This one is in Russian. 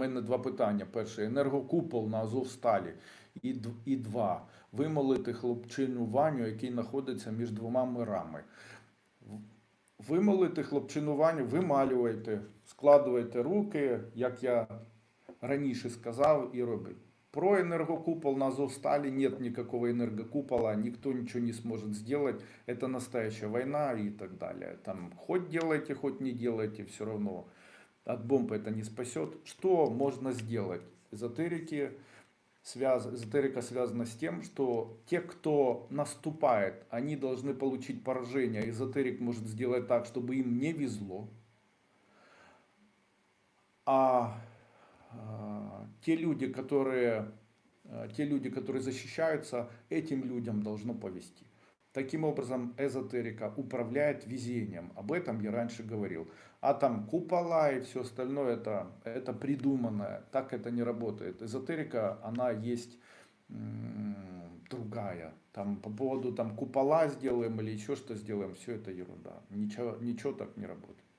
мене два питання. Перше, енергокупол на Азовсталі. І, д- і два. Вимолити хлопчину Ваню, який знаходиться між двома мирами. В- Вимолити хлопчину Ваню, вималювайте, складуйте руки, як я раніше сказав, і робить. Про энергокупол на Азовстале нет никакого энергокупола, никто ничего не сможет сделать. Это настоящая война и так далее. Там хоть делайте, хоть не делайте, все равно От бомб это не спасет. Что можно сделать? Эзотерики, связ... Эзотерика связана с тем, что те, кто наступает, они должны получить поражение. Эзотерик может сделать так, чтобы им не везло. А а, те люди, которые, а, те люди, которые защищаются, этим людям должно повести. Таким образом, эзотерика управляет везением. Об этом я раньше говорил. А там купола и все остальное, это, это придуманное. Так это не работает. Эзотерика, она есть другая. Там по поводу там купола сделаем или еще что сделаем, все это ерунда. Ничего, ничего так не работает.